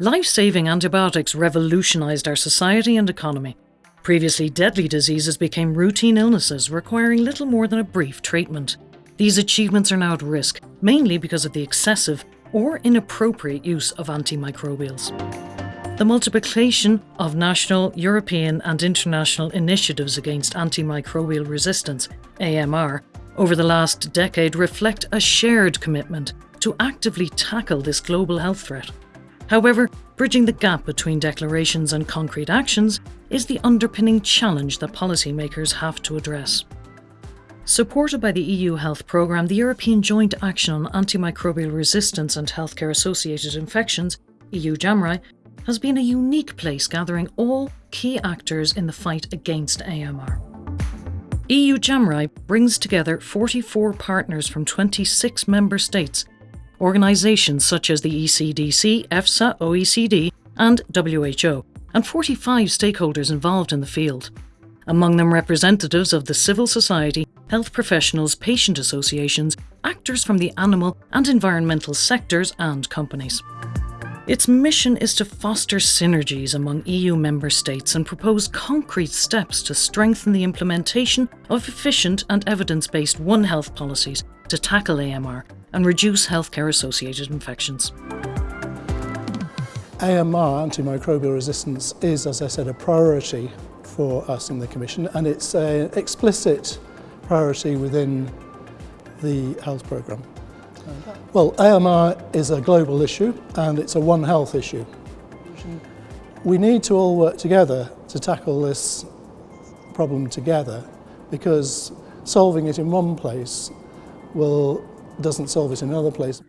Life-saving antibiotics revolutionised our society and economy. Previously deadly diseases became routine illnesses requiring little more than a brief treatment. These achievements are now at risk, mainly because of the excessive or inappropriate use of antimicrobials. The multiplication of national, European and international initiatives against antimicrobial resistance, AMR, over the last decade reflect a shared commitment to actively tackle this global health threat. However, bridging the gap between declarations and concrete actions is the underpinning challenge that policymakers have to address. Supported by the EU Health Programme, the European Joint Action on Antimicrobial Resistance and Healthcare Associated Infections, EU JAMRAI, has been a unique place gathering all key actors in the fight against AMR. EU JAMRAI brings together 44 partners from 26 member states organisations such as the ECDC, EFSA, OECD, and WHO, and 45 stakeholders involved in the field. Among them representatives of the civil society, health professionals, patient associations, actors from the animal and environmental sectors, and companies. Its mission is to foster synergies among EU member states and propose concrete steps to strengthen the implementation of efficient and evidence-based One Health policies to tackle AMR and reduce healthcare associated infections. AMR, antimicrobial resistance, is, as I said, a priority for us in the Commission and it's an explicit priority within the health programme. Well, AMR is a global issue and it's a One Health issue. We need to all work together to tackle this problem together because solving it in one place will doesn't solve it in another place.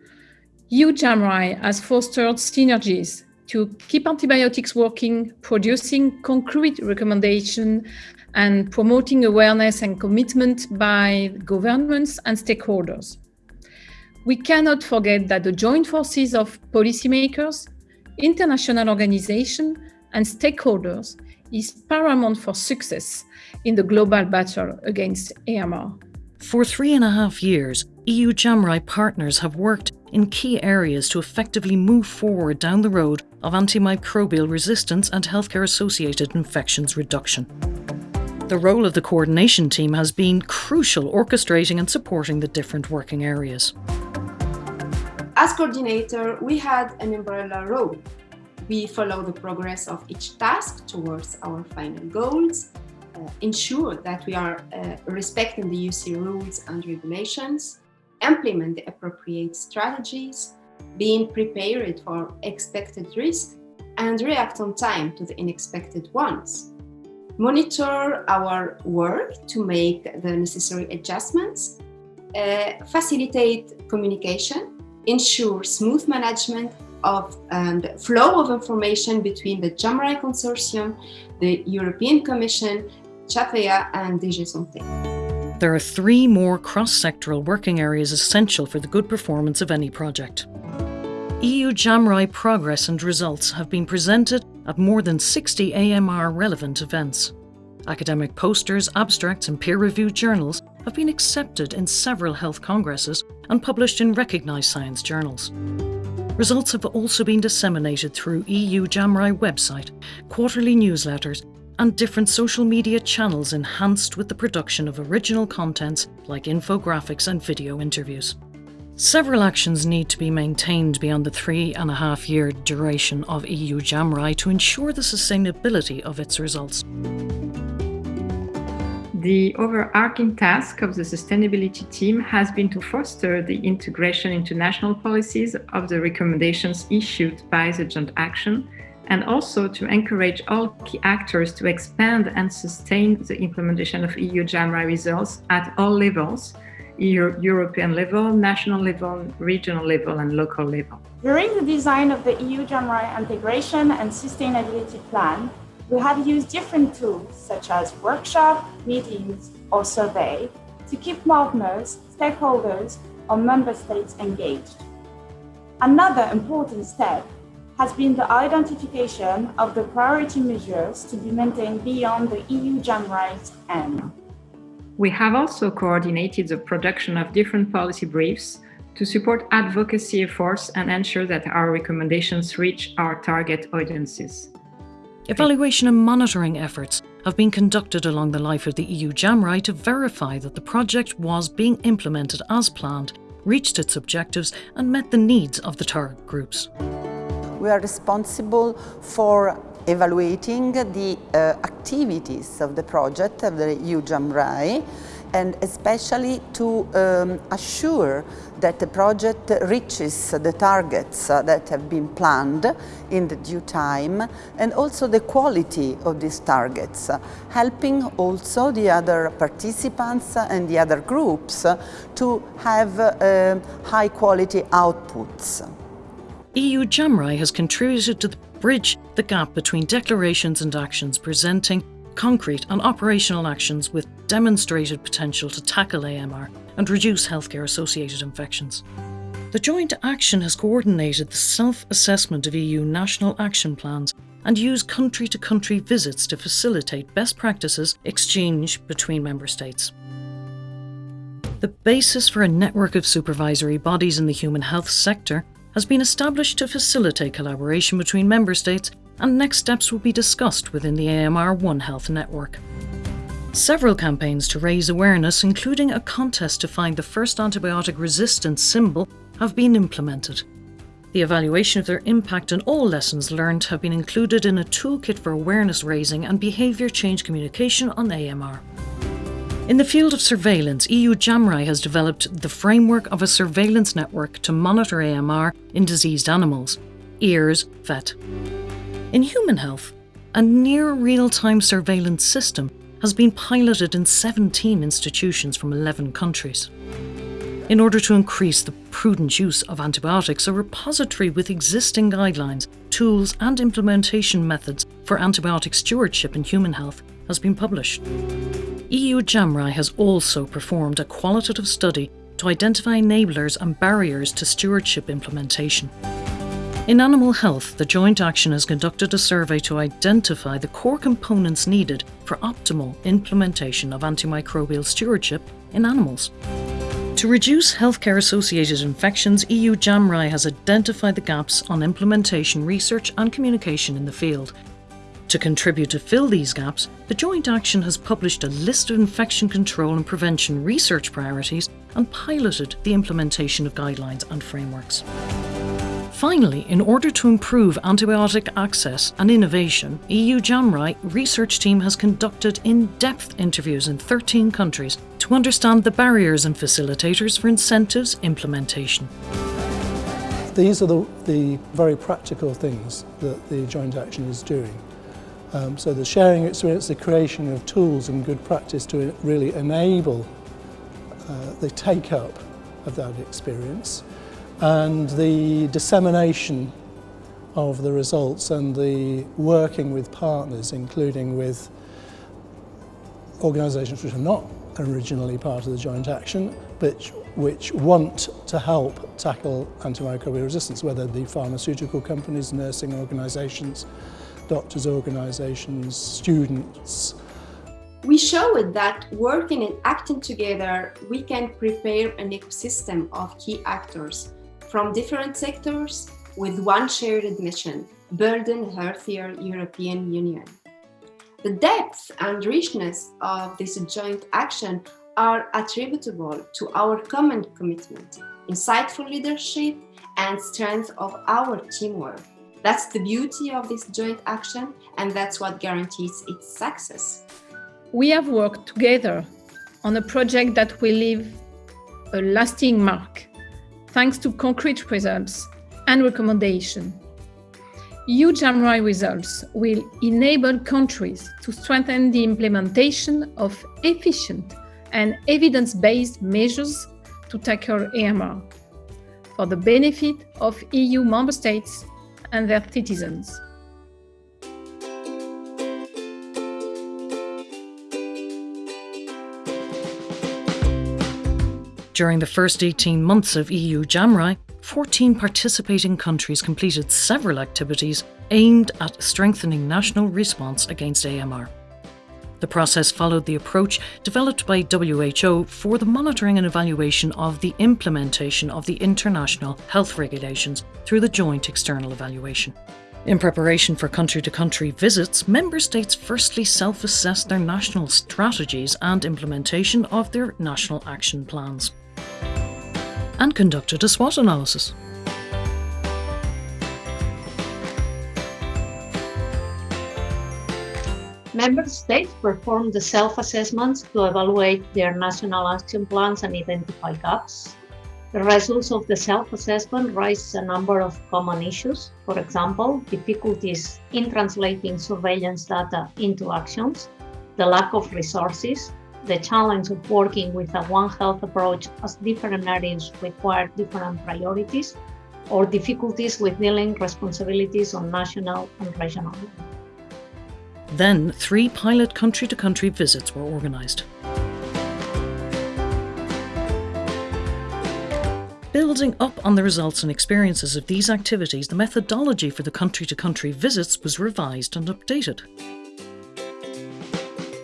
EU-JAMRAI has fostered synergies to keep antibiotics working, producing concrete recommendations and promoting awareness and commitment by governments and stakeholders. We cannot forget that the joint forces of policymakers, international organizations and stakeholders is paramount for success in the global battle against AMR. For three and a half years, EU JAMRAI partners have worked in key areas to effectively move forward down the road of antimicrobial resistance and healthcare associated infections reduction. The role of the coordination team has been crucial orchestrating and supporting the different working areas. As coordinator, we had an umbrella role. We follow the progress of each task towards our final goals uh, ensure that we are uh, respecting the UC rules and regulations, implement the appropriate strategies, being prepared for expected risk, and react on time to the unexpected ones. Monitor our work to make the necessary adjustments, uh, facilitate communication, ensure smooth management of um, the flow of information between the JAMRAI Consortium, the European Commission, CHAFEA and DG Santé. There are three more cross-sectoral working areas essential for the good performance of any project. EU JAMRAI progress and results have been presented at more than 60 AMR relevant events. Academic posters, abstracts and peer-reviewed journals have been accepted in several health congresses and published in recognised science journals. Results have also been disseminated through EU JAMRAI website, quarterly newsletters and different social media channels enhanced with the production of original contents like infographics and video interviews. Several actions need to be maintained beyond the three and a half year duration of EU JAMRAI to ensure the sustainability of its results. The overarching task of the sustainability team has been to foster the integration into national policies of the recommendations issued by the Joint Action and also to encourage all key actors to expand and sustain the implementation of EU JAMRAI results at all levels, EU, European level, national level, regional level and local level. During the design of the EU JAMRAI integration and sustainability plan, we have used different tools such as workshop, meetings, or survey to keep partners, stakeholders, or member states engaged. Another important step has been the identification of the priority measures to be maintained beyond the EU JAMRAI's end. We have also coordinated the production of different policy briefs to support advocacy efforts and ensure that our recommendations reach our target audiences. Evaluation and monitoring efforts have been conducted along the life of the EU JAMRAI to verify that the project was being implemented as planned, reached its objectives and met the needs of the target groups. We are responsible for evaluating the uh, activities of the project of the EU JAMRAI and especially to um, assure that the project reaches the targets that have been planned in the due time and also the quality of these targets, helping also the other participants and the other groups to have uh, high quality outputs. EU JAMRAI has contributed to bridge the gap between declarations and actions presenting concrete and operational actions with demonstrated potential to tackle AMR and reduce healthcare associated infections. The joint action has coordinated the self assessment of EU national action plans and used country to country visits to facilitate best practices exchange between member states. The basis for a network of supervisory bodies in the human health sector has been established to facilitate collaboration between member states and next steps will be discussed within the AMR One Health network. Several campaigns to raise awareness, including a contest to find the first antibiotic resistance symbol, have been implemented. The evaluation of their impact and all lessons learned have been included in a toolkit for awareness raising and behaviour change communication on AMR. In the field of surveillance, EU JAMRAI has developed the framework of a surveillance network to monitor AMR in diseased animals, EARS VET. In human health, a near real-time surveillance system has been piloted in 17 institutions from 11 countries. In order to increase the prudent use of antibiotics, a repository with existing guidelines, tools and implementation methods for antibiotic stewardship in human health has been published. EU JAMRAI has also performed a qualitative study to identify enablers and barriers to stewardship implementation. In animal health, the joint action has conducted a survey to identify the core components needed for optimal implementation of antimicrobial stewardship in animals. To reduce healthcare associated infections, EU JAMRAI has identified the gaps on implementation research and communication in the field. To contribute to fill these gaps, the joint action has published a list of infection control and prevention research priorities and piloted the implementation of guidelines and frameworks. Finally, in order to improve antibiotic access and innovation, EU JAMRAI research team has conducted in-depth interviews in 13 countries to understand the barriers and facilitators for incentives implementation. These are the, the very practical things that the joint action is doing. Um, so the sharing experience, the creation of tools and good practice to really enable uh, the take-up of that experience and the dissemination of the results and the working with partners, including with organisations which are not originally part of the joint action, but which want to help tackle antimicrobial resistance, whether the pharmaceutical companies, nursing organisations, doctors' organisations, students. We showed that working and acting together, we can prepare an ecosystem of key actors from different sectors with one shared mission, building a healthier European Union. The depth and richness of this joint action are attributable to our common commitment, insightful leadership, and strength of our teamwork. That's the beauty of this joint action, and that's what guarantees its success. We have worked together on a project that will leave a lasting mark thanks to concrete results and recommendation. EU JAMRAI results will enable countries to strengthen the implementation of efficient and evidence-based measures to tackle AMR for the benefit of EU member states and their citizens. During the first 18 months of EU JAMRAI, 14 participating countries completed several activities aimed at strengthening national response against AMR. The process followed the approach developed by WHO for the monitoring and evaluation of the implementation of the international health regulations through the Joint External Evaluation. In preparation for country to country visits, member states firstly self assessed their national strategies and implementation of their national action plans and conducted a SWOT analysis. Member states perform the self-assessments to evaluate their national action plans and identify gaps. The results of the self-assessment raise a number of common issues. For example, difficulties in translating surveillance data into actions, the lack of resources, the challenge of working with a One Health approach as different areas require different priorities, or difficulties with dealing responsibilities on national and regional level. Then, three pilot country to country visits were organised. Building up on the results and experiences of these activities, the methodology for the country to country visits was revised and updated.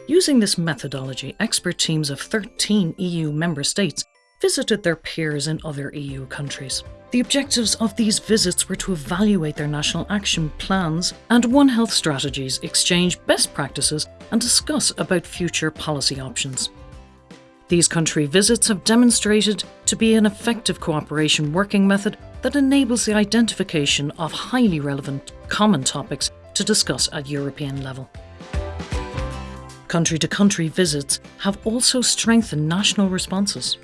Using this methodology, expert teams of 13 EU member states visited their peers in other EU countries. The objectives of these visits were to evaluate their national action plans and One Health strategies, exchange best practices, and discuss about future policy options. These country visits have demonstrated to be an effective cooperation working method that enables the identification of highly relevant common topics to discuss at European level. Country to country visits have also strengthened national responses.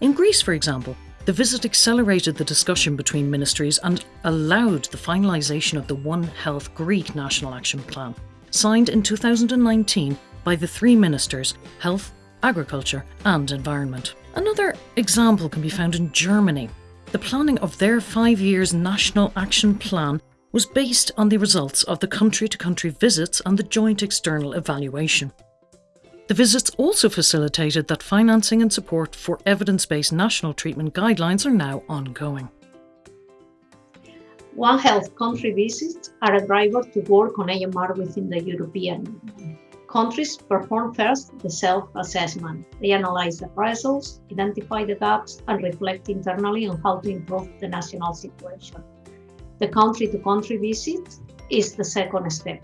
In Greece, for example, the visit accelerated the discussion between ministries and allowed the finalisation of the One Health Greek National Action Plan, signed in 2019 by the three ministers Health, Agriculture and Environment. Another example can be found in Germany. The planning of their five years National Action Plan was based on the results of the country to country visits and the joint external evaluation. The visits also facilitated that financing and support for evidence based national treatment guidelines are now ongoing. One Health country visits are a driver to work on AMR within the European Union. Countries perform first the self assessment. They analyze the results, identify the gaps, and reflect internally on how to improve the national situation. The country to country visit is the second step.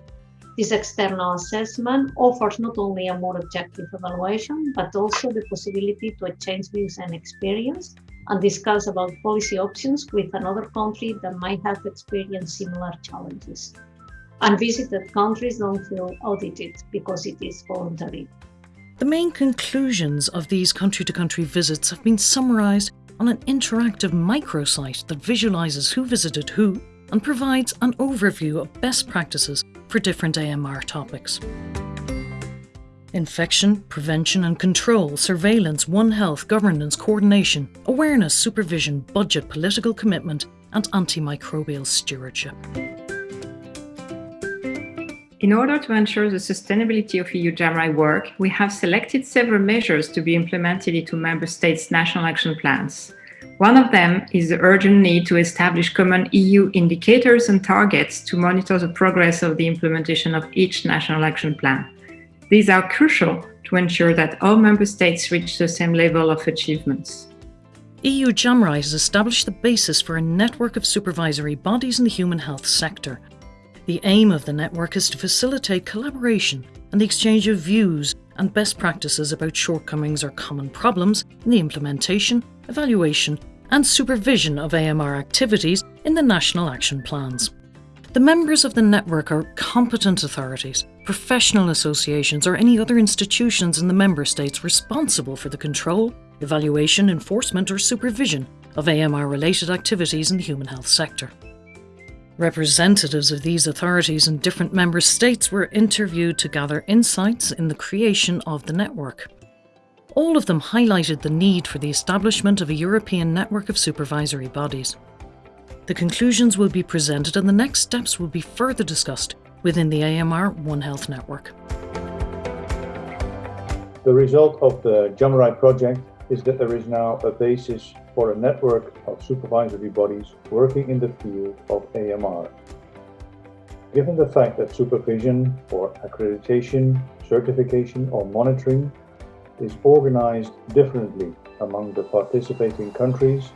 This external assessment offers not only a more objective evaluation, but also the possibility to exchange views and experience and discuss about policy options with another country that might have experienced similar challenges. Unvisited countries don't feel audited because it is voluntary. The main conclusions of these country to country visits have been summarised on an interactive microsite that visualises who visited who and provides an overview of best practices for different AMR topics. Infection, prevention and control, surveillance, One Health, governance, coordination, awareness, supervision, budget, political commitment, and antimicrobial stewardship. In order to ensure the sustainability of EU JAMRAI work, we have selected several measures to be implemented into Member States' national action plans. One of them is the urgent need to establish common EU indicators and targets to monitor the progress of the implementation of each national action plan. These are crucial to ensure that all member states reach the same level of achievements. EU JAMRAI has established the basis for a network of supervisory bodies in the human health sector. The aim of the network is to facilitate collaboration and the exchange of views and best practices about shortcomings or common problems in the implementation, evaluation and supervision of AMR activities in the national action plans. The members of the network are competent authorities, professional associations or any other institutions in the member states responsible for the control, evaluation, enforcement or supervision of AMR related activities in the human health sector. Representatives of these authorities in different member states were interviewed to gather insights in the creation of the network. All of them highlighted the need for the establishment of a European network of supervisory bodies. The conclusions will be presented and the next steps will be further discussed within the AMR One Health network. The result of the JAMRAI project is that there is now a basis for a network of supervisory bodies working in the field of AMR. Given the fact that supervision or accreditation, certification or monitoring is organized differently among the participating countries,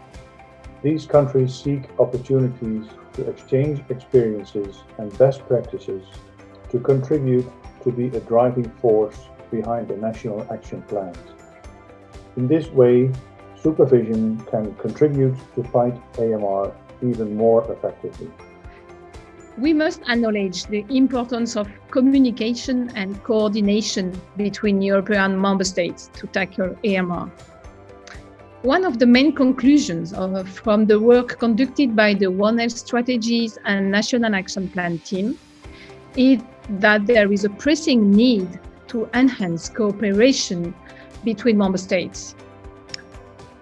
these countries seek opportunities to exchange experiences and best practices to contribute to be a driving force behind the national action plans. In this way, supervision can contribute to fight AMR even more effectively. We must acknowledge the importance of communication and coordination between European member states to tackle AMR. One of the main conclusions of, from the work conducted by the One Health Strategies and National Action Plan team is that there is a pressing need to enhance cooperation between member states.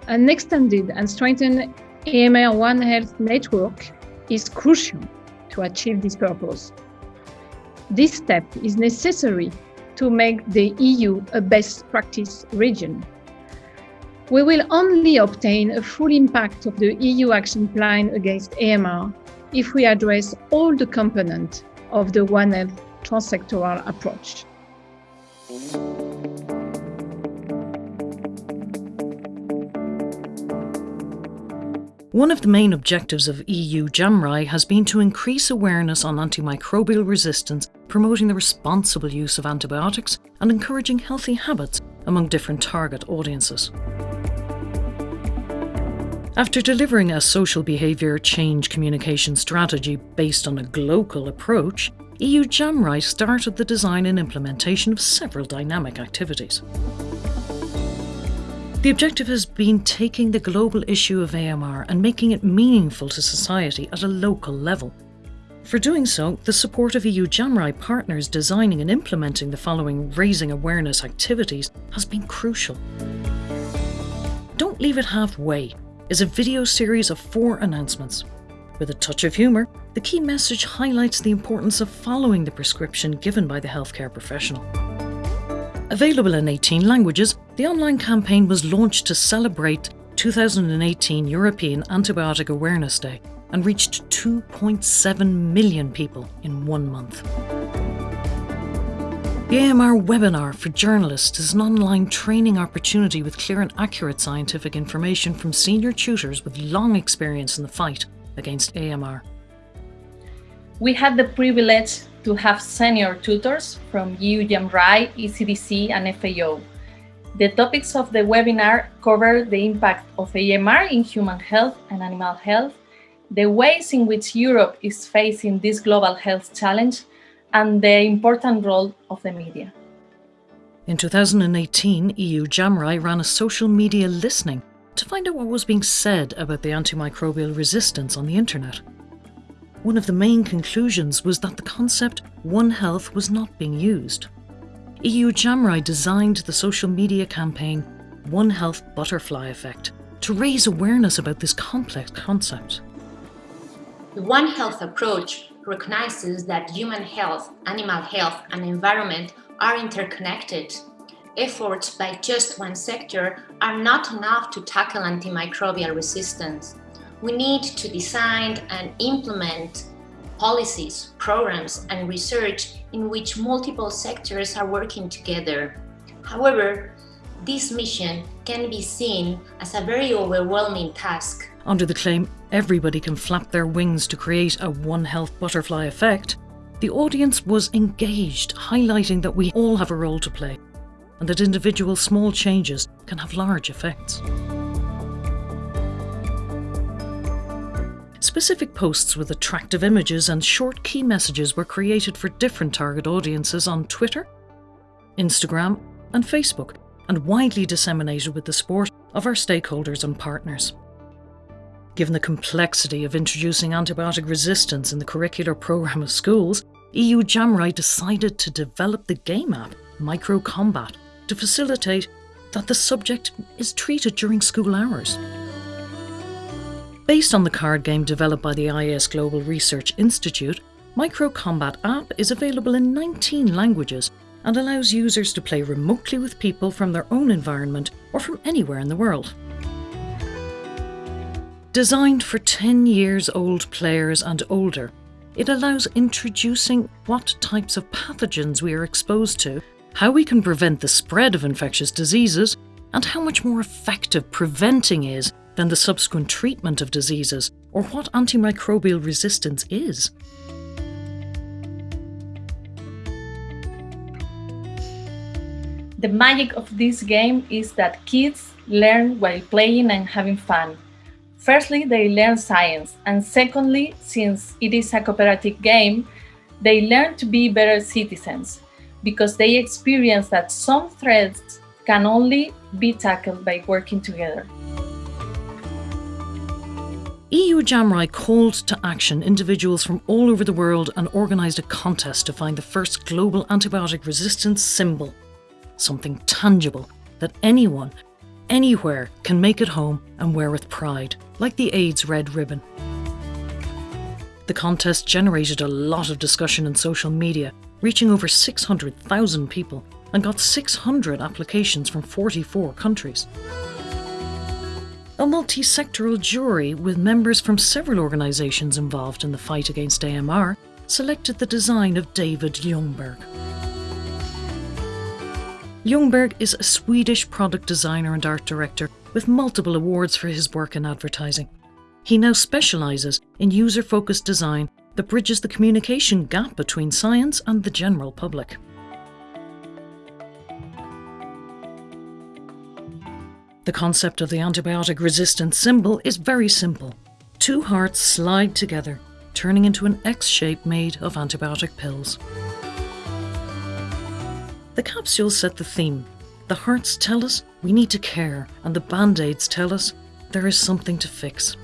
An extended and strengthened AMR One Health network is crucial to achieve this purpose. This step is necessary to make the EU a best practice region. We will only obtain a full impact of the EU action plan against AMR if we address all the components of the One Health transsectoral approach. One of the main objectives of EU JAMRAI has been to increase awareness on antimicrobial resistance, promoting the responsible use of antibiotics and encouraging healthy habits among different target audiences. After delivering a social behaviour change communication strategy based on a global approach, EU JAMRAI started the design and implementation of several dynamic activities. The objective has been taking the global issue of AMR and making it meaningful to society at a local level. For doing so, the support of EU JAMRAI partners designing and implementing the following raising awareness activities has been crucial. Don't Leave It Halfway is a video series of four announcements. With a touch of humour, the key message highlights the importance of following the prescription given by the healthcare professional. Available in 18 languages, the online campaign was launched to celebrate 2018 European Antibiotic Awareness Day and reached 2.7 million people in one month. The AMR webinar for journalists is an online training opportunity with clear and accurate scientific information from senior tutors with long experience in the fight against AMR. We had the privilege to have senior tutors from EU JAMRAI, ECDC and FAO. The topics of the webinar cover the impact of AMR in human health and animal health, the ways in which Europe is facing this global health challenge, and the important role of the media. In 2018, EU JAMRAI ran a social media listening to find out what was being said about the antimicrobial resistance on the internet. One of the main conclusions was that the concept One Health was not being used. EU JAMRAI designed the social media campaign One Health Butterfly Effect to raise awareness about this complex concept. The One Health approach recognizes that human health, animal health and environment are interconnected. Efforts by just one sector are not enough to tackle antimicrobial resistance we need to design and implement policies, programs, and research in which multiple sectors are working together. However, this mission can be seen as a very overwhelming task. Under the claim, everybody can flap their wings to create a One Health butterfly effect, the audience was engaged, highlighting that we all have a role to play and that individual small changes can have large effects. Specific posts with attractive images and short key messages were created for different target audiences on Twitter, Instagram, and Facebook, and widely disseminated with the support of our stakeholders and partners. Given the complexity of introducing antibiotic resistance in the curricular programme of schools, EU JAMRAI decided to develop the game app MicroCombat to facilitate that the subject is treated during school hours. Based on the card game developed by the ISGlobal Research Institute, MicroCombat app is available in 19 languages and allows users to play remotely with people from their own environment or from anywhere in the world. Designed for 10 years old players and older, it allows introducing what types of pathogens we are exposed to, how we can prevent the spread of infectious diseases, and how much more effective preventing is than the subsequent treatment of diseases, or what antimicrobial resistance is. The magic of this game is that kids learn while playing and having fun. Firstly, they learn science, and secondly, since it is a cooperative game, they learn to be better citizens because they experience that some threats can only be tackled by working together. EU JAMRAI called to action individuals from all over the world and organised a contest to find the first global antibiotic resistance symbol. Something tangible that anyone, anywhere can make at home and wear with pride, like the AIDS red ribbon. The contest generated a lot of discussion in social media, reaching over 600,000 people and got 600 applications from 44 countries. A multi-sectoral jury with members from several organisations involved in the fight against AMR selected the design of David Ljungberg. Ljungberg is a Swedish product designer and art director with multiple awards for his work in advertising. He now specialises in user-focused design that bridges the communication gap between science and the general public. The concept of the antibiotic resistant symbol is very simple. Two hearts slide together, turning into an X shape made of antibiotic pills. The capsules set the theme. The hearts tell us we need to care, and the band aids tell us there is something to fix.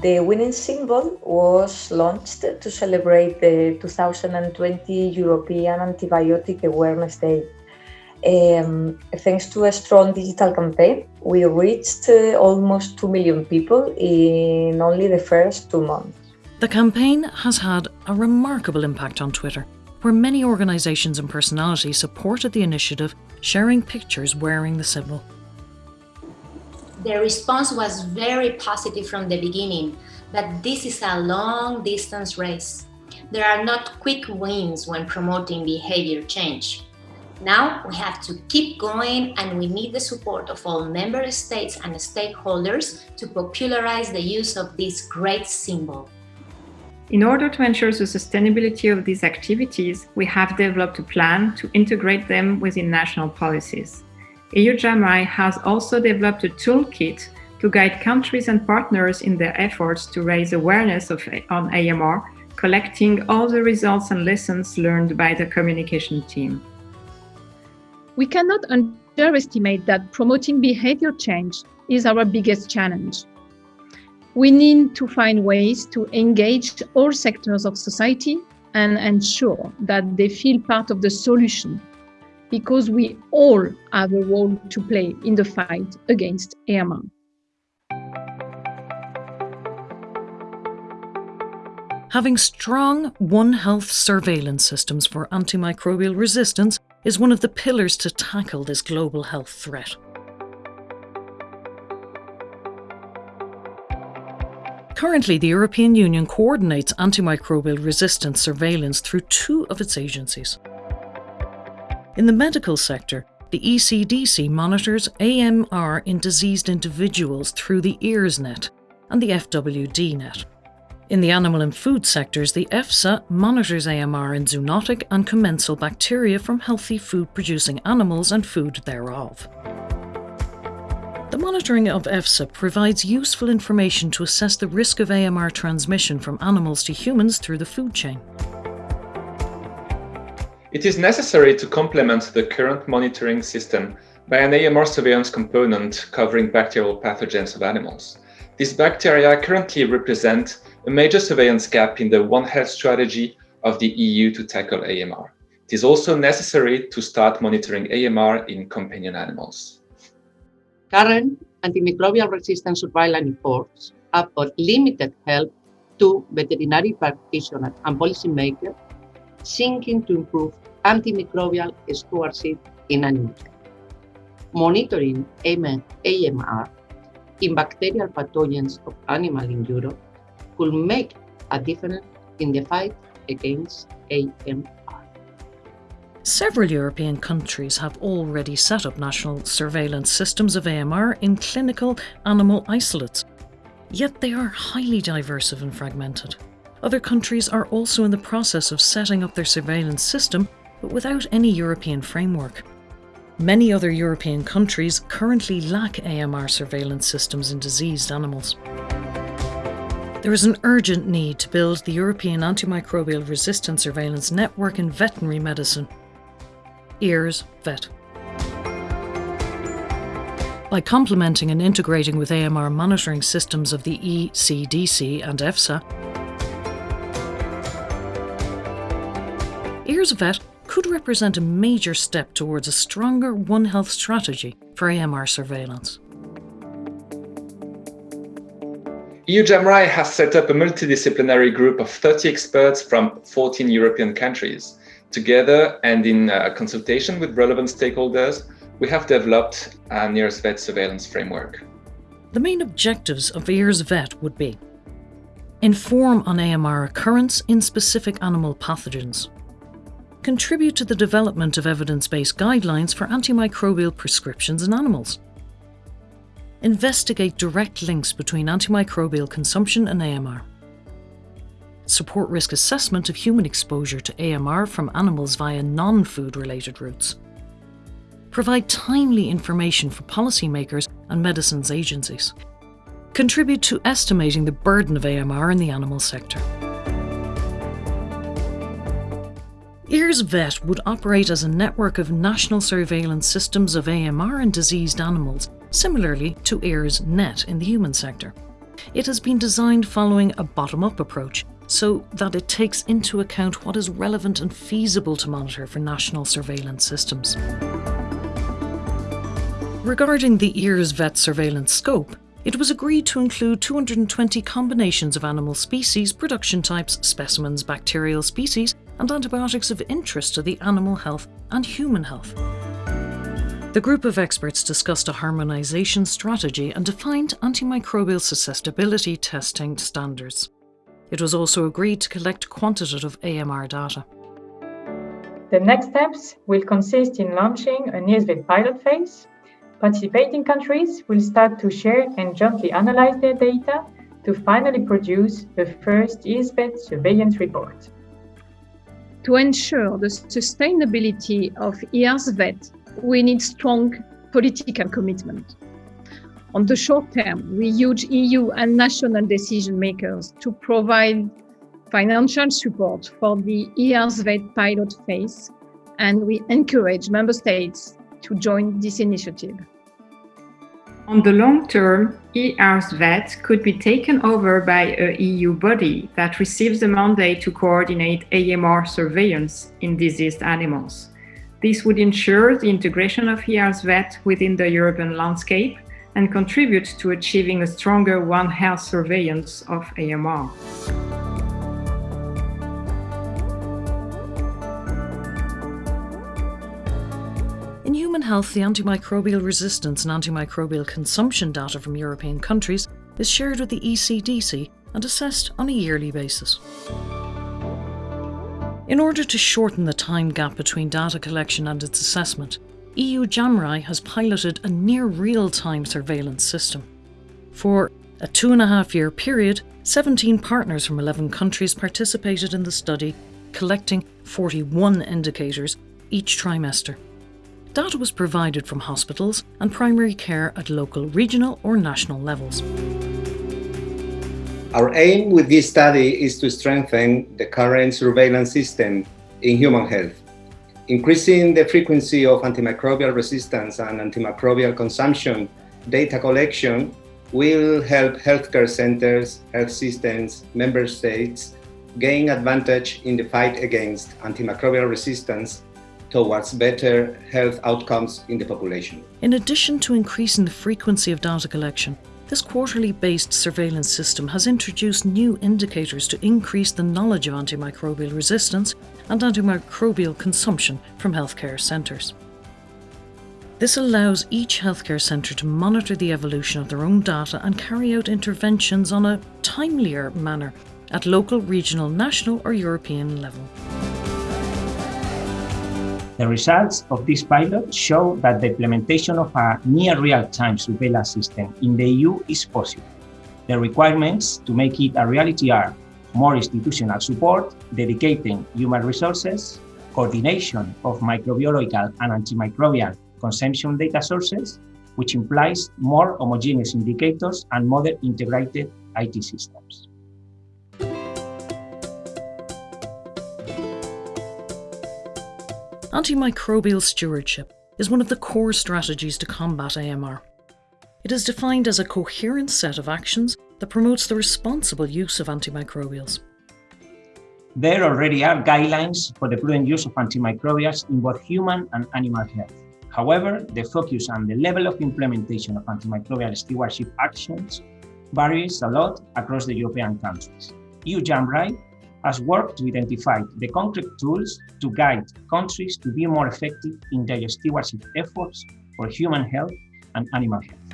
The winning symbol was launched to celebrate the 2020 European Antibiotic Awareness Day. Um, thanks to a strong digital campaign, we reached uh, almost 2 million people in only the first two months. The campaign has had a remarkable impact on Twitter, where many organisations and personalities supported the initiative, sharing pictures wearing the symbol the response was very positive from the beginning, but this is a long distance race. There are not quick wins when promoting behavior change. Now we have to keep going and we need the support of all member states and stakeholders to popularize the use of this great symbol. In order to ensure the sustainability of these activities, we have developed a plan to integrate them within national policies. EU has also developed a toolkit to guide countries and partners in their efforts to raise awareness of, on AMR, collecting all the results and lessons learned by the communication team. We cannot underestimate that promoting behavior change is our biggest challenge. We need to find ways to engage all sectors of society and ensure that they feel part of the solution because we all have a role to play in the fight against AMR. Having strong One Health surveillance systems for antimicrobial resistance is one of the pillars to tackle this global health threat. Currently, the European Union coordinates antimicrobial resistance surveillance through two of its agencies. In the medical sector, the ECDC monitors AMR in diseased individuals through the EARSnet and the FWDnet. In the animal and food sectors, the EFSA monitors AMR in zoonotic and commensal bacteria from healthy food-producing animals and food thereof. The monitoring of EFSA provides useful information to assess the risk of AMR transmission from animals to humans through the food chain. It is necessary to complement the current monitoring system by an AMR surveillance component covering bacterial pathogens of animals. These bacteria currently represent a major surveillance gap in the One Health strategy of the EU to tackle AMR. It is also necessary to start monitoring AMR in companion animals. Current antimicrobial resistance surveillance efforts have limited help to veterinary practitioners and policymakers seeking to improve antimicrobial stewardship in animals. monitoring AMR in bacterial pathogens of animal in Europe could make a difference in the fight against AMR. Several European countries have already set up national surveillance systems of AMR in clinical animal isolates, yet they are highly diverse and fragmented. Other countries are also in the process of setting up their surveillance system, but without any European framework. Many other European countries currently lack AMR surveillance systems in diseased animals. There is an urgent need to build the European Antimicrobial Resistance Surveillance Network in veterinary medicine. EARS VET. By complementing and integrating with AMR monitoring systems of the ECDC and EFSA, VET could represent a major step towards a stronger One Health strategy for AMR surveillance. EU JAMRAI has set up a multidisciplinary group of 30 experts from 14 European countries. Together and in uh, consultation with relevant stakeholders, we have developed an EARS VET surveillance framework. The main objectives of EARS VET would be inform on AMR occurrence in specific animal pathogens, contribute to the development of evidence-based guidelines for antimicrobial prescriptions in animals, Investigate direct links between antimicrobial consumption and AMR. Support risk assessment of human exposure to AMR from animals via non-food related routes. Provide timely information for policymakers and medicines agencies. Contribute to estimating the burden of AMR in the animal sector. EARS VET would operate as a network of national surveillance systems of AMR in diseased animals similarly to EARS Net in the human sector. It has been designed following a bottom-up approach so that it takes into account what is relevant and feasible to monitor for national surveillance systems. Regarding the EARS vet surveillance scope, it was agreed to include 220 combinations of animal species, production types, specimens, bacterial species, and antibiotics of interest to the animal health and human health. The group of experts discussed a harmonisation strategy and defined antimicrobial susceptibility testing standards. It was also agreed to collect quantitative AMR data. The next steps will consist in launching an EARS-VET pilot phase. Participating countries will start to share and jointly analyze their data to finally produce the first EARS-VET surveillance report. To ensure the sustainability of EARS-VET we need strong political commitment. On the short term, we urge EU and national decision makers to provide financial support for the EARS-VET pilot phase, and we encourage member states to join this initiative. On the long term, EARS-VET could be taken over by a EU body that receives the mandate to coordinate AMR surveillance in diseased animals. This would ensure the integration of EARS VET within the European landscape and contribute to achieving a stronger One Health surveillance of AMR. Human health, the antimicrobial resistance and antimicrobial consumption data from European countries is shared with the ECDC and assessed on a yearly basis. In order to shorten the time gap between data collection and its assessment, EU JAMRAI has piloted a near real-time surveillance system. For a two and a half year period, 17 partners from 11 countries participated in the study, collecting 41 indicators each trimester. Data was provided from hospitals and primary care at local, regional or national levels. Our aim with this study is to strengthen the current surveillance system in human health. Increasing the frequency of antimicrobial resistance and antimicrobial consumption data collection will help healthcare centers, health systems, member states gain advantage in the fight against antimicrobial resistance towards better health outcomes in the population. In addition to increasing the frequency of data collection, this quarterly based surveillance system has introduced new indicators to increase the knowledge of antimicrobial resistance and antimicrobial consumption from healthcare centres. This allows each healthcare centre to monitor the evolution of their own data and carry out interventions on a timelier manner at local, regional, national, or European level. The results of this pilot show that the implementation of a near real-time surveillance system in the EU is possible. The requirements to make it a reality are more institutional support, dedicating human resources, coordination of microbiological and antimicrobial consumption data sources, which implies more homogeneous indicators and more integrated IT systems. Antimicrobial stewardship is one of the core strategies to combat AMR. It is defined as a coherent set of actions that promotes the responsible use of antimicrobials. There already are guidelines for the prudent use of antimicrobials in both human and animal health. However, the focus and the level of implementation of antimicrobial stewardship actions varies a lot across the European countries. EU JAMRAI has worked to identify the concrete tools to guide countries to be more effective in their stewardship efforts for human health and animal health.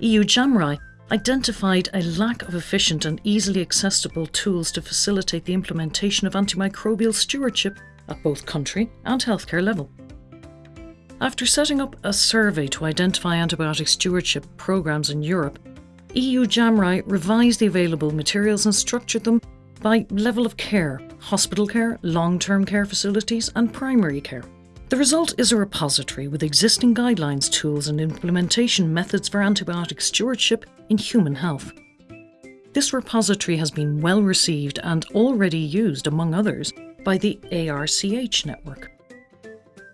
EU JAMRAI identified a lack of efficient and easily accessible tools to facilitate the implementation of antimicrobial stewardship at both country and healthcare level. After setting up a survey to identify antibiotic stewardship programs in Europe, EU JAMRAI revised the available materials and structured them by level of care hospital care, long term care facilities, and primary care. The result is a repository with existing guidelines, tools, and implementation methods for antibiotic stewardship in human health. This repository has been well received and already used, among others, by the ARCH network.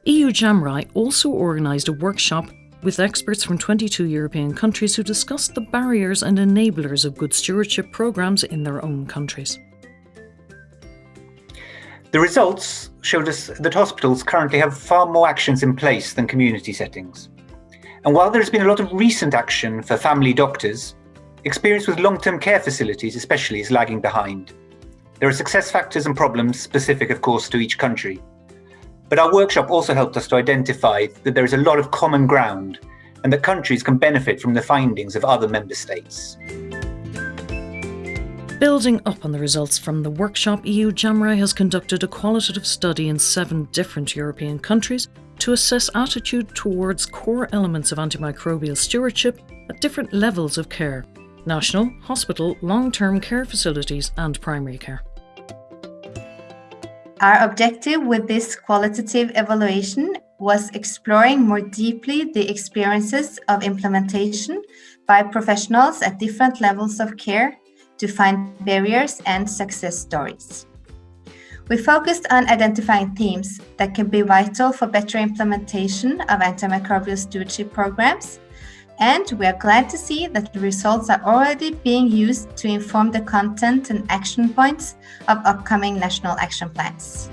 EU JAMRAI also organised a workshop with experts from 22 European countries who discussed the barriers and enablers of good stewardship programmes in their own countries. The results showed us that hospitals currently have far more actions in place than community settings. And while there has been a lot of recent action for family doctors, experience with long-term care facilities especially is lagging behind. There are success factors and problems specific, of course, to each country. But our workshop also helped us to identify that there is a lot of common ground and that countries can benefit from the findings of other member states. Building up on the results from the workshop, EU JAMRAI has conducted a qualitative study in seven different European countries to assess attitude towards core elements of antimicrobial stewardship at different levels of care national, hospital, long term care facilities, and primary care. Our objective with this qualitative evaluation was exploring more deeply the experiences of implementation by professionals at different levels of care to find barriers and success stories. We focused on identifying themes that can be vital for better implementation of antimicrobial stewardship programs and we are glad to see that the results are already being used to inform the content and action points of upcoming national action plans.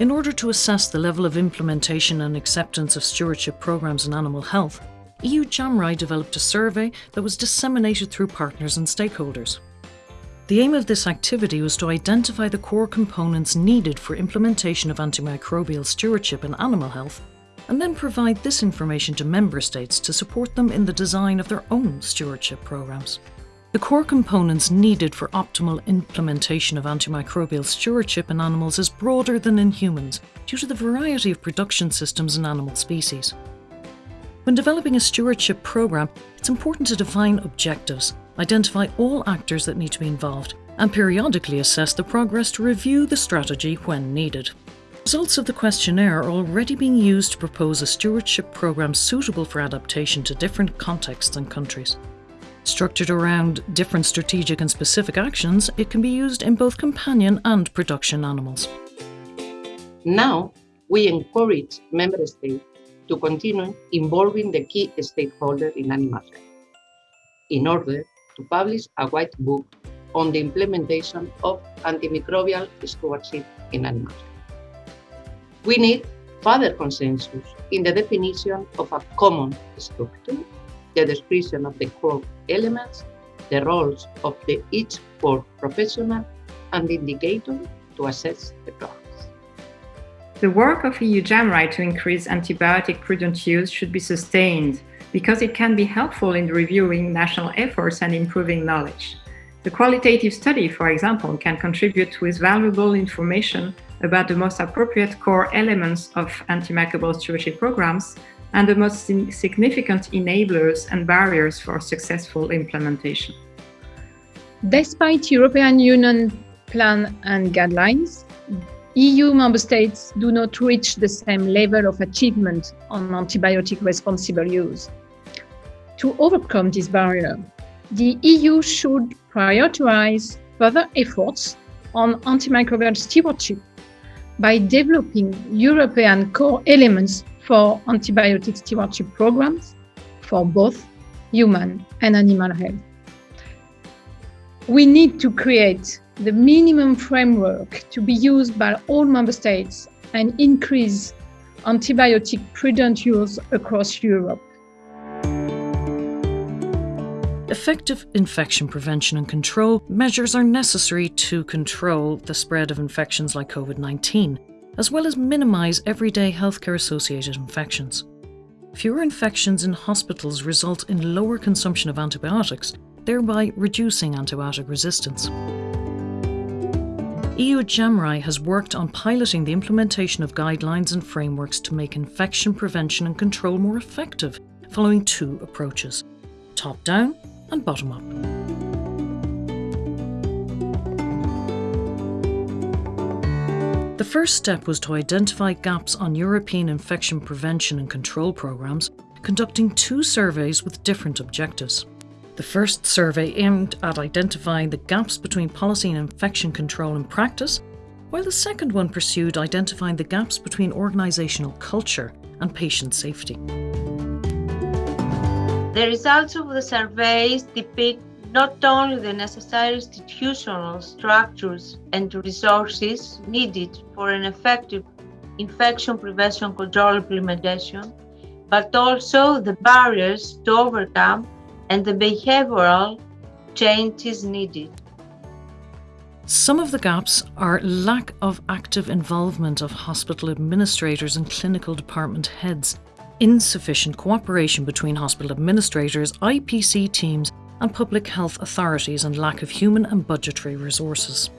In order to assess the level of implementation and acceptance of stewardship programs in animal health, EU JAMRAI developed a survey that was disseminated through partners and stakeholders. The aim of this activity was to identify the core components needed for implementation of antimicrobial stewardship in animal health, and then provide this information to member states to support them in the design of their own stewardship programs. The core components needed for optimal implementation of antimicrobial stewardship in animals is broader than in humans due to the variety of production systems in animal species. When developing a stewardship program, it's important to define objectives identify all actors that need to be involved, and periodically assess the progress to review the strategy when needed. Results of the questionnaire are already being used to propose a stewardship programme suitable for adaptation to different contexts and countries. Structured around different strategic and specific actions, it can be used in both companion and production animals. Now, we encourage member states to continue involving the key stakeholders in animal health in order to publish a white book on the implementation of antimicrobial stewardship in animals. We need further consensus in the definition of a common structure, the description of the core elements, the roles of the each for professional and the indicator to assess the drugs. The work of EU JAMRAI to increase antibiotic prudent use should be sustained because it can be helpful in reviewing national efforts and improving knowledge. The qualitative study, for example, can contribute with valuable information about the most appropriate core elements of antimicrobial stewardship programs and the most significant enablers and barriers for successful implementation. Despite European Union plan and guidelines, EU member states do not reach the same level of achievement on antibiotic responsible use. To overcome this barrier, the EU should prioritize further efforts on antimicrobial stewardship by developing European core elements for antibiotic stewardship programs for both human and animal health. We need to create the minimum framework to be used by all member states and increase antibiotic prudent use across Europe. Effective infection prevention and control measures are necessary to control the spread of infections like COVID 19, as well as minimise everyday healthcare associated infections. Fewer infections in hospitals result in lower consumption of antibiotics, thereby reducing antibiotic resistance. EU JAMRAI has worked on piloting the implementation of guidelines and frameworks to make infection prevention and control more effective, following two approaches top down and bottom up. The first step was to identify gaps on European infection prevention and control programmes, conducting two surveys with different objectives. The first survey aimed at identifying the gaps between policy and infection control in practice, while the second one pursued identifying the gaps between organisational culture and patient safety. The results of the surveys depict not only the necessary institutional structures and resources needed for an effective infection prevention control implementation, but also the barriers to overcome and the behavioral change is needed. Some of the gaps are lack of active involvement of hospital administrators and clinical department heads, insufficient cooperation between hospital administrators, IPC teams, and public health authorities, and lack of human and budgetary resources.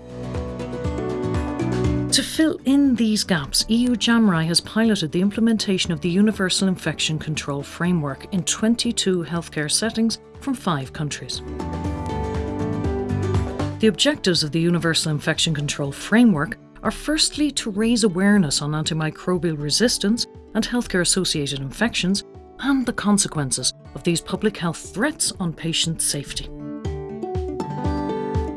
To fill in these gaps, EU JAMRAI has piloted the implementation of the Universal Infection Control Framework in 22 healthcare settings from five countries. The objectives of the Universal Infection Control Framework are firstly to raise awareness on antimicrobial resistance and healthcare associated infections and the consequences of these public health threats on patient safety.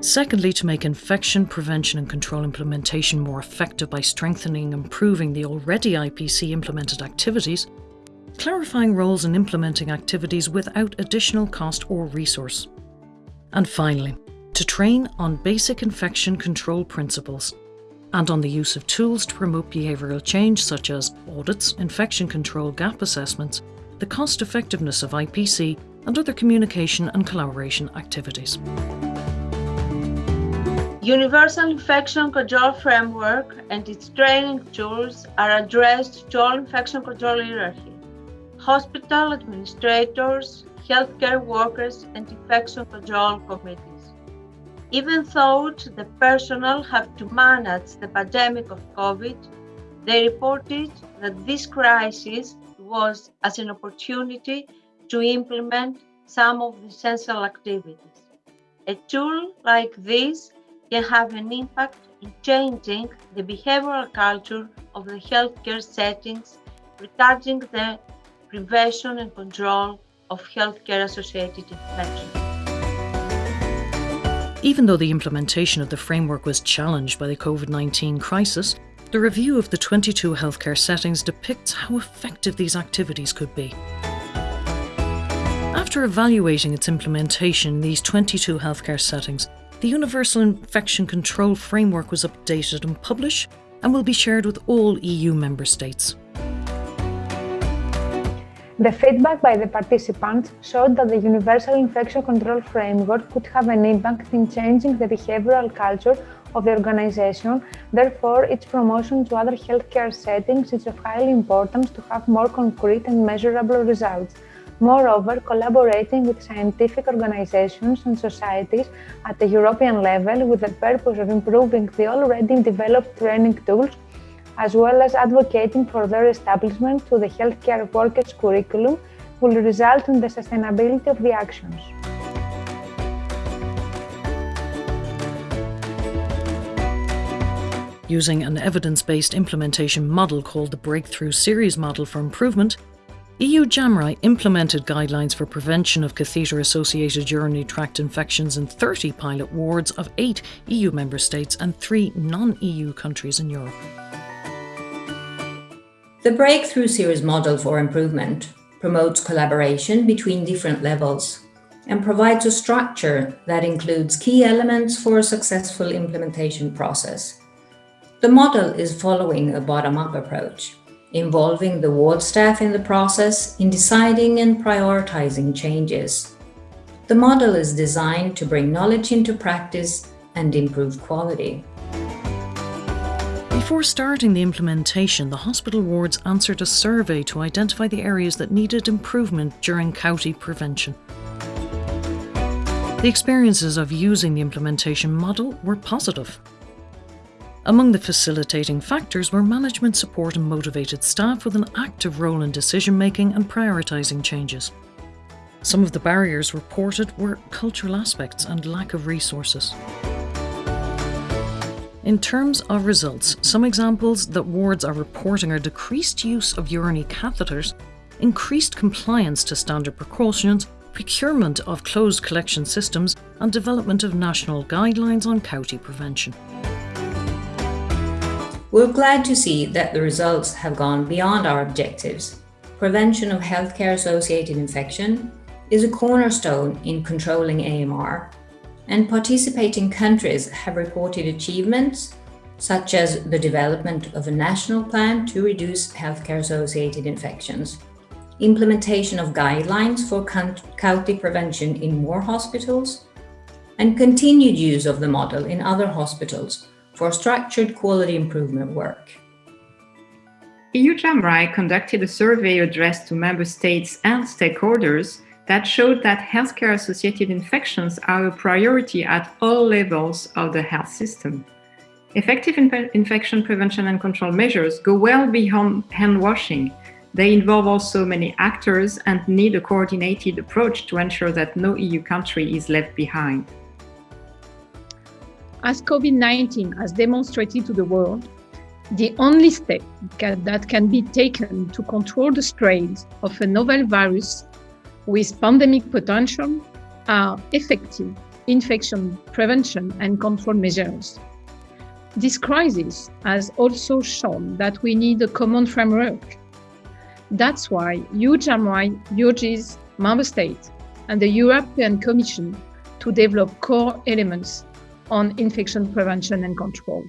Secondly, to make infection prevention and control implementation more effective by strengthening and improving the already IPC implemented activities, clarifying roles and implementing activities without additional cost or resource. And finally, to train on basic infection control principles and on the use of tools to promote behavioural change such as audits, infection control gap assessments, the cost effectiveness of IPC and other communication and collaboration activities. Universal Infection Control Framework and its training tools are addressed to all infection control hierarchy, hospital administrators, healthcare workers, and infection control committees. Even though the personnel have to manage the pandemic of COVID, they reported that this crisis was as an opportunity to implement some of the essential activities. A tool like this can have an impact in changing the behavioral culture of the healthcare settings regarding the prevention and control of healthcare associated infections. Even though the implementation of the framework was challenged by the COVID 19 crisis, the review of the 22 healthcare settings depicts how effective these activities could be. After evaluating its implementation in these 22 healthcare settings, the Universal Infection Control Framework was updated and published and will be shared with all EU member states. The feedback by the participants showed that the Universal Infection Control Framework could have an impact in changing the behavioral culture of the organization. Therefore, its promotion to other healthcare settings is of high importance to have more concrete and measurable results. Moreover, collaborating with scientific organizations and societies at the European level with the purpose of improving the already developed training tools, as well as advocating for their establishment to the healthcare workers' curriculum, will result in the sustainability of the actions. Using an evidence-based implementation model called the Breakthrough Series Model for Improvement, EU JAMRAI implemented guidelines for prevention of catheter-associated urinary tract infections in 30 pilot wards of 8 EU member states and 3 non-EU countries in Europe. The Breakthrough Series Model for Improvement promotes collaboration between different levels and provides a structure that includes key elements for a successful implementation process. The model is following a bottom-up approach involving the ward staff in the process in deciding and prioritizing changes. The model is designed to bring knowledge into practice and improve quality. Before starting the implementation, the hospital wards answered a survey to identify the areas that needed improvement during CAUTI prevention. The experiences of using the implementation model were positive. Among the facilitating factors were management support and motivated staff with an active role in decision making and prioritising changes. Some of the barriers reported were cultural aspects and lack of resources. In terms of results, some examples that wards are reporting are decreased use of urinary catheters, increased compliance to standard precautions, procurement of closed collection systems, and development of national guidelines on CAUTI prevention. We're glad to see that the results have gone beyond our objectives. Prevention of healthcare-associated infection is a cornerstone in controlling AMR, and participating countries have reported achievements such as the development of a national plan to reduce healthcare-associated infections, implementation of guidelines for CAUTI prevention in more hospitals, and continued use of the model in other hospitals for structured quality improvement work. EU JAMRAI conducted a survey addressed to member states and stakeholders that showed that healthcare-associated infections are a priority at all levels of the health system. Effective infection prevention and control measures go well beyond hand washing. They involve also many actors and need a coordinated approach to ensure that no EU country is left behind. As COVID-19 has demonstrated to the world, the only step that can be taken to control the strains of a novel virus with pandemic potential are effective infection prevention and control measures. This crisis has also shown that we need a common framework. That's why EU JAMRAI urges member states and the European Commission to develop core elements on infection prevention and control.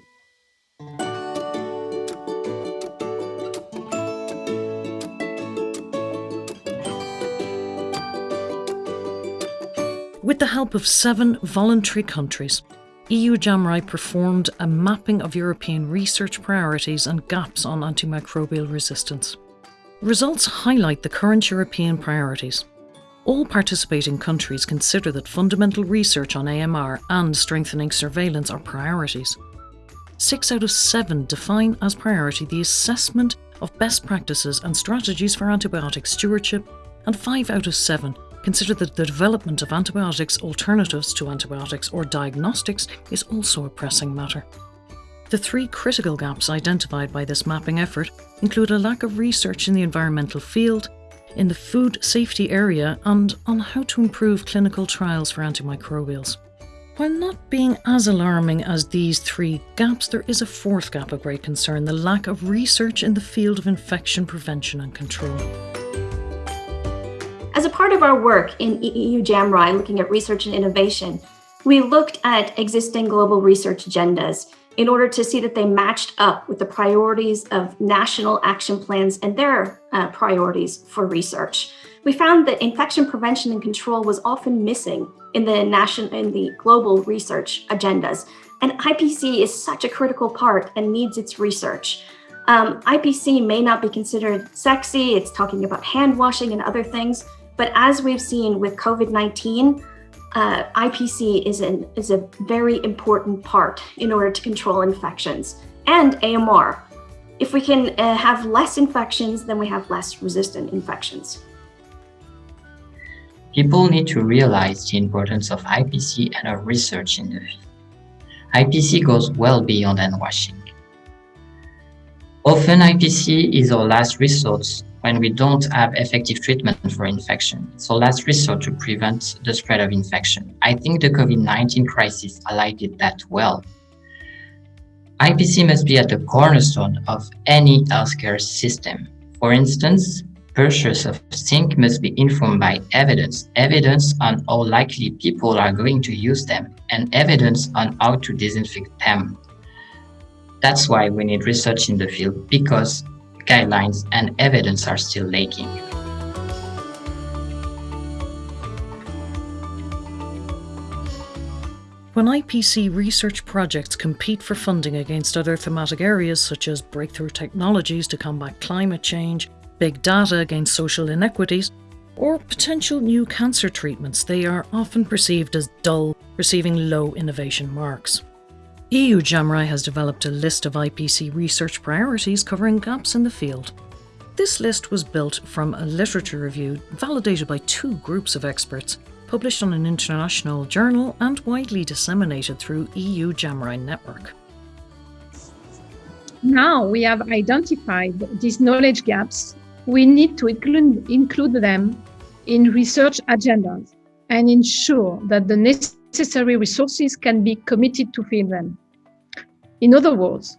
With the help of seven voluntary countries, EU JAMRAI performed a mapping of European research priorities and gaps on antimicrobial resistance. Results highlight the current European priorities. All participating countries consider that fundamental research on AMR and strengthening surveillance are priorities. Six out of seven define as priority the assessment of best practices and strategies for antibiotic stewardship, and five out of seven consider that the development of antibiotics alternatives to antibiotics or diagnostics is also a pressing matter. The three critical gaps identified by this mapping effort include a lack of research in the environmental field, in the food safety area and on how to improve clinical trials for antimicrobials. While not being as alarming as these three gaps, there is a fourth gap of great concern, the lack of research in the field of infection prevention and control. As a part of our work in EU JAMRAI looking at research and innovation, we looked at existing global research agendas in order to see that they matched up with the priorities of national action plans and their uh, priorities for research. We found that infection prevention and control was often missing in the national in the global research agendas. And IPC is such a critical part and needs its research. Um, IPC may not be considered sexy, it's talking about hand washing and other things, but as we've seen with COVID-19, uh, IPC is, an, is a very important part in order to control infections and AMR. If we can uh, have less infections, then we have less resistant infections. People need to realize the importance of IPC and of research in the field. IPC goes well beyond hand washing. Often IPC is our last resort when we don't have effective treatment for infection. So last resort to prevent the spread of infection. I think the COVID-19 crisis highlighted that well. IPC must be at the cornerstone of any healthcare system. For instance, purchase of zinc must be informed by evidence, evidence on how likely people are going to use them, and evidence on how to disinfect them. That's why we need research in the field because guidelines and evidence are still lacking. When IPC research projects compete for funding against other thematic areas such as breakthrough technologies to combat climate change, big data against social inequities, or potential new cancer treatments, they are often perceived as dull, receiving low innovation marks. EU JAMRAI has developed a list of IPC research priorities covering gaps in the field. This list was built from a literature review validated by two groups of experts, published on an international journal and widely disseminated through EU JAMRAI network. Now we have identified these knowledge gaps, we need to include, include them in research agendas and ensure that the necessary resources can be committed to fill them. In other words,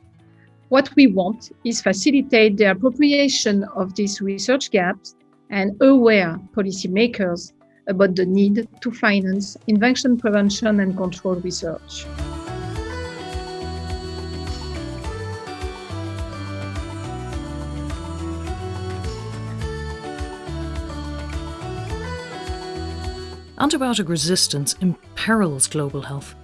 what we want is facilitate the appropriation of these research gaps and aware policymakers about the need to finance infection prevention and control research. Antibiotic resistance imperils global health.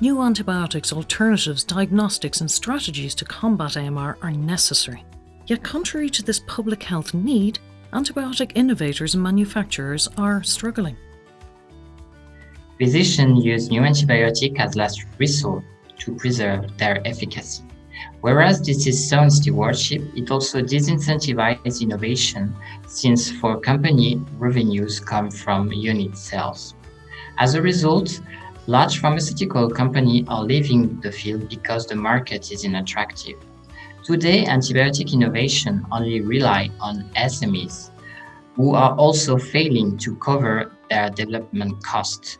New antibiotics, alternatives, diagnostics and strategies to combat AMR are necessary. Yet contrary to this public health need, antibiotic innovators and manufacturers are struggling. Physicians use new antibiotics as last resort to preserve their efficacy. Whereas this is sound stewardship, it also disincentivizes innovation since for company, revenues come from unit sales. As a result, Large pharmaceutical companies are leaving the field because the market is unattractive. Today, antibiotic innovation only rely on SMEs, who are also failing to cover their development costs.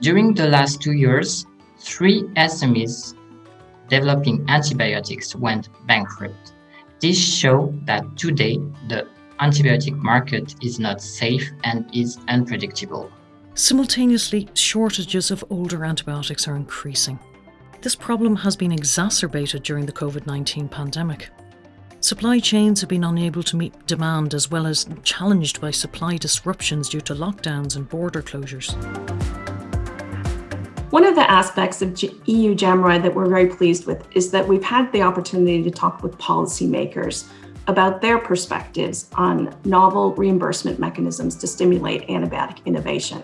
During the last two years, three SMEs developing antibiotics went bankrupt. This shows that today the antibiotic market is not safe and is unpredictable. Simultaneously, shortages of older antibiotics are increasing. This problem has been exacerbated during the COVID-19 pandemic. Supply chains have been unable to meet demand as well as challenged by supply disruptions due to lockdowns and border closures. One of the aspects of EU JAMRAI that we're very pleased with is that we've had the opportunity to talk with policymakers about their perspectives on novel reimbursement mechanisms to stimulate antibiotic innovation.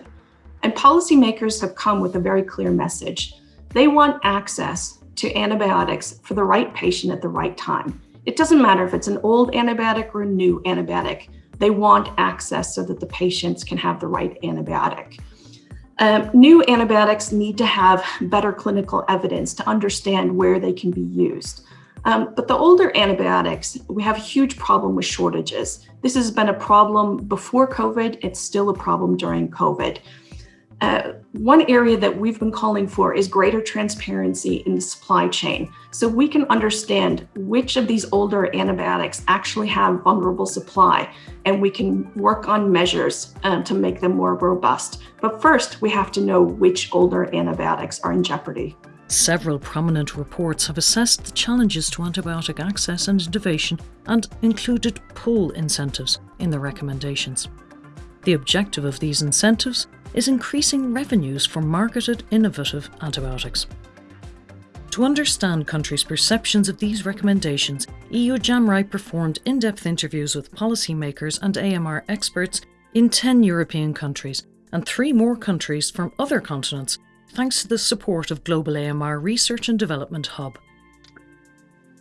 And policymakers have come with a very clear message. They want access to antibiotics for the right patient at the right time. It doesn't matter if it's an old antibiotic or a new antibiotic. They want access so that the patients can have the right antibiotic. Um, new antibiotics need to have better clinical evidence to understand where they can be used. Um, but the older antibiotics, we have a huge problem with shortages. This has been a problem before COVID. It's still a problem during COVID. Uh, one area that we've been calling for is greater transparency in the supply chain so we can understand which of these older antibiotics actually have vulnerable supply and we can work on measures um, to make them more robust. But first, we have to know which older antibiotics are in jeopardy. Several prominent reports have assessed the challenges to antibiotic access and innovation and included pull incentives in the recommendations. The objective of these incentives is increasing revenues for marketed innovative antibiotics. To understand countries' perceptions of these recommendations, EU JAMRAI performed in-depth interviews with policymakers and AMR experts in 10 European countries and three more countries from other continents thanks to the support of Global AMR Research and Development Hub.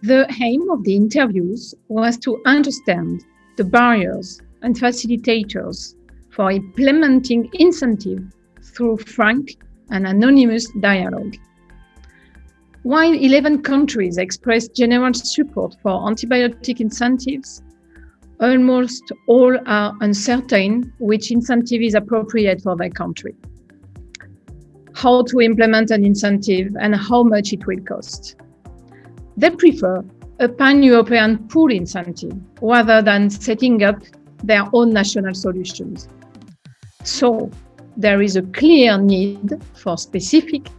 The aim of the interviews was to understand the barriers and facilitators for implementing incentive through frank and anonymous dialogue. While 11 countries expressed general support for antibiotic incentives, almost all are uncertain which incentive is appropriate for their country how to implement an incentive and how much it will cost. They prefer a pan-European pull incentive rather than setting up their own national solutions. So there is a clear need for specific,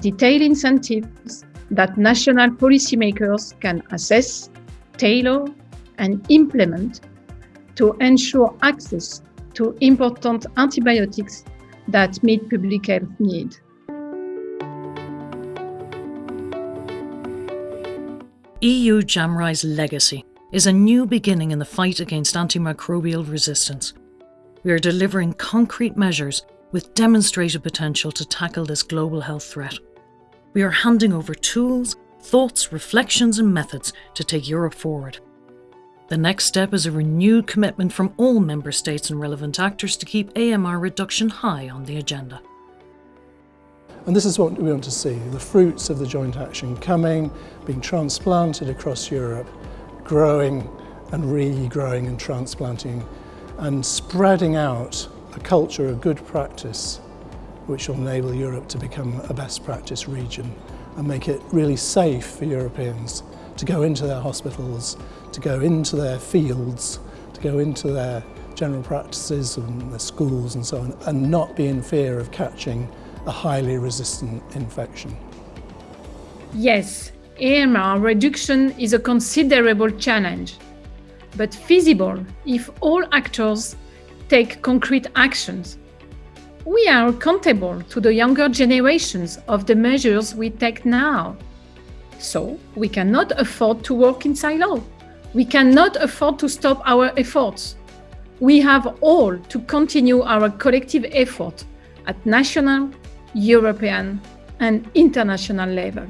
detailed incentives that national policymakers can assess, tailor, and implement to ensure access to important antibiotics that meet public health need. EU JAMRAI's legacy is a new beginning in the fight against antimicrobial resistance. We are delivering concrete measures with demonstrated potential to tackle this global health threat. We are handing over tools, thoughts, reflections and methods to take Europe forward. The next step is a renewed commitment from all member states and relevant actors to keep AMR reduction high on the agenda. And this is what we want to see, the fruits of the joint action coming, being transplanted across Europe, growing and regrowing and transplanting and spreading out a culture of good practice which will enable Europe to become a best practice region and make it really safe for Europeans to go into their hospitals, to go into their fields, to go into their general practices and their schools and so on, and not be in fear of catching a highly resistant infection. Yes, AMR reduction is a considerable challenge, but feasible if all actors take concrete actions. We are accountable to the younger generations of the measures we take now. So we cannot afford to work in silo. We cannot afford to stop our efforts. We have all to continue our collective effort at national, European and international level.